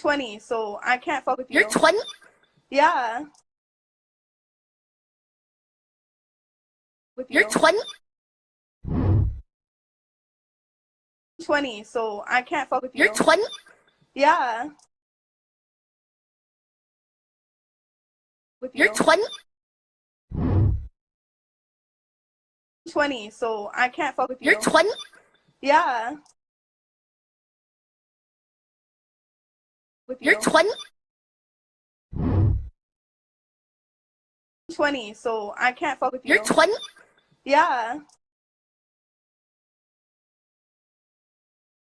20, so I can't fuck with you. You're 20? Yeah. With you. You're 20? 20, so I can't fuck with you. You're 20? Yeah. With you. You're 20? 20, so I can't fuck with you. You're 20? Yeah. You're 20? 20, so I can't fuck with you. You're 20? Yeah.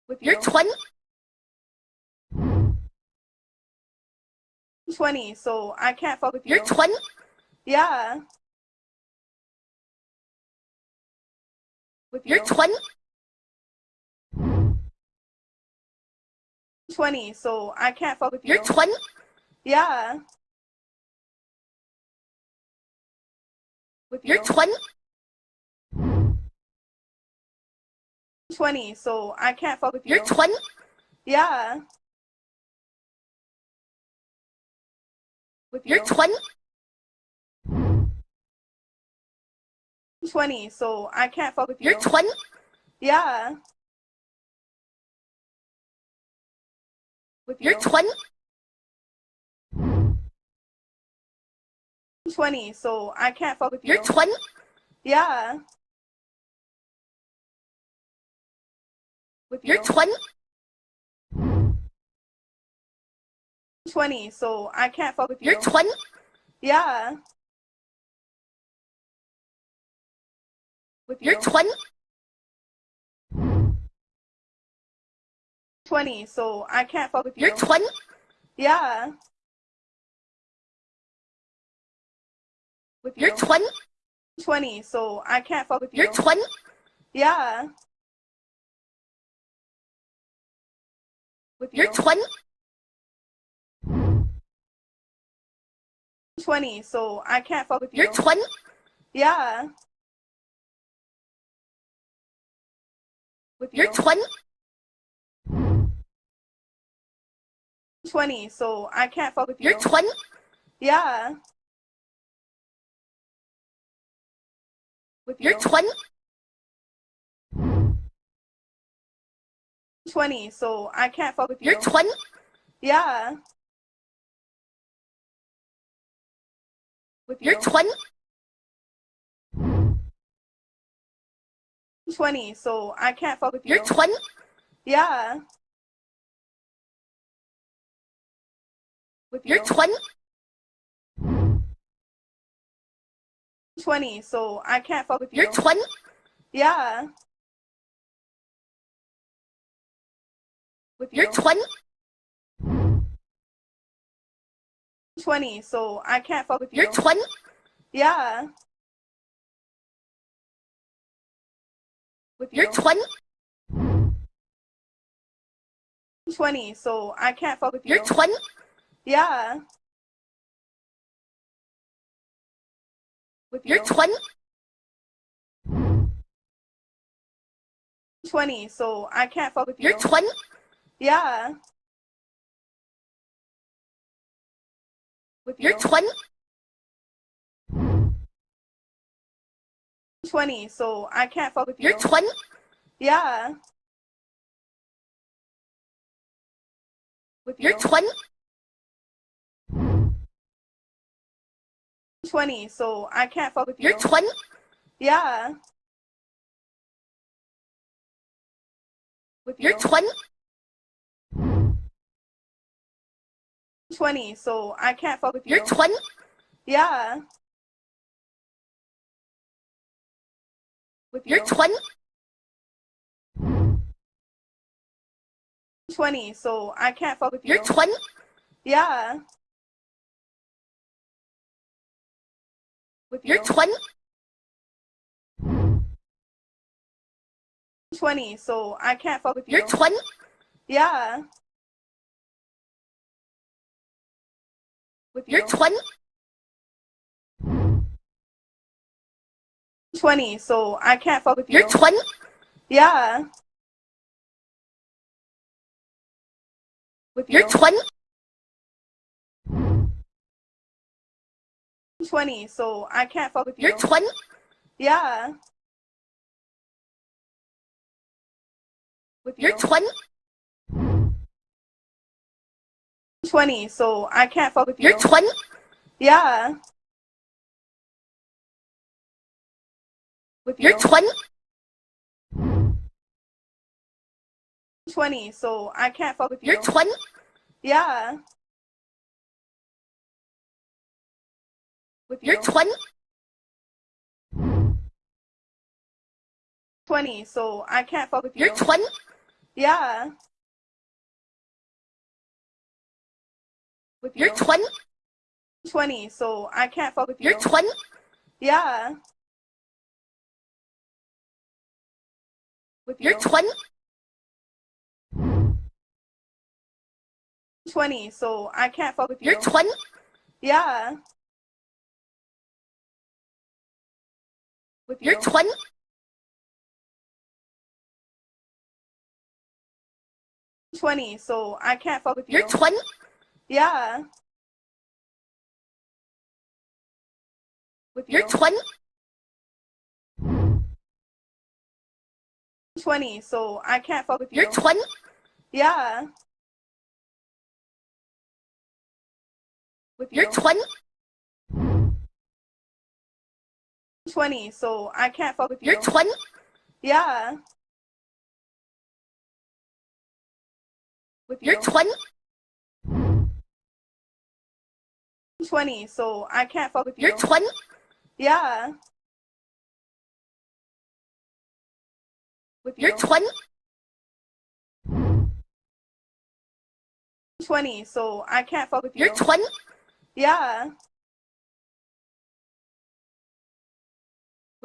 With you. You're 20? 20, so I can't fuck with you. You're 20? Yeah. With you. You're 20? 20, so I can't fuck with you. You're 20? Yeah. With you. You're 20? 20, so I can't fuck with you. You're 20? Yeah. With you. You're 20? 20, so I can't fuck with you. You're 20? Yeah. You. You're 20? 20, so I can't fuck with you. You're 20? Yeah. With you. You're 20? 20, so I can't fuck with you. You're 20? Yeah. With you. You're 20? 20, so I can't fuck with you. You're 20? Yeah. With you. You're 20? 20, so I can't fuck with you. You're 20? Yeah. With you. You're 20? 20, so I can't fuck with you. You're 20? Yeah. With you. You're 20? 20, so I can't fuck with you. You're 20? Yeah. With you. You're 20? 20, so I can't fuck with you. You're 20? Yeah. With you. You're 20? 20, so I can't fuck with you. You're 20? Yeah. With you. You're 20? 20, so I can't fuck with you. You're 20? Yeah. With you. You're 20? 20, so I can't fuck with you. You're 20? Yeah. With you. You're 20? 20, so I can't fuck with you. You're 20? Yeah. With you. You're 20? 20, so I can't fuck with you. You're 20? Yeah. With you. You're 20? 20, so I can't fuck with you. You're 20? Yeah. With you. You're 20? 20, so I can't fuck with you. You're 20? Yeah. With you. You're 20? 20, so I can't fuck with you. You're 20? Yeah. With you. You're 20? 20, so I can't fuck with you. You're 20? Yeah. With you. You're 20? 20, so I can't fuck with you. You're 20? Yeah. With you. You're 20? 20, so I can't fuck with you. You're 20? Yeah. With you. You're 20? 20, so I can't fuck with you. You're 20? Yeah. With you. You're 20? 20, so I can't fuck with you. You're 20? Yeah. With you. You're 20? 20, so I can't fuck with you. You're 20? Yeah. You're 20? 20, so I can't fuck with you. You're 20? Yeah. With you. You're 20? 20, so I can't fuck with you. You're 20? Yeah. With you. You're 20? 20, so I can't fuck with you. You're 20? Yeah. You. You're 20? Twenty, so I can't fuck with you. You're 20? Yeah. With you. You're 20? 20, so I can't fuck with you. You're 20? Yeah. With you. You're 20? 20, so I can't fuck with you. You're 20? Yeah. With you. You're 20? 20, so I can't fuck with you. You're 20? Yeah. With you. You're 20? 20, so I can't fuck with you. You're 20? Yeah.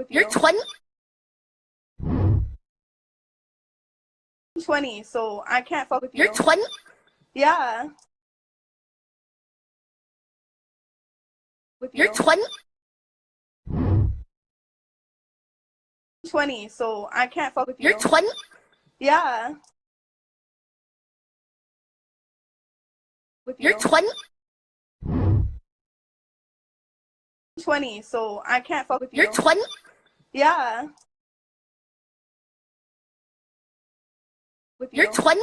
With you. You're 20? 20, so I can't fuck with you. You're 20? Yeah. With you. You're 20? 20, so I can't fuck with you. You're 20? Yeah. With you. You're 20? 20, so I can't fuck with you. You're 20? Yeah. You're 20?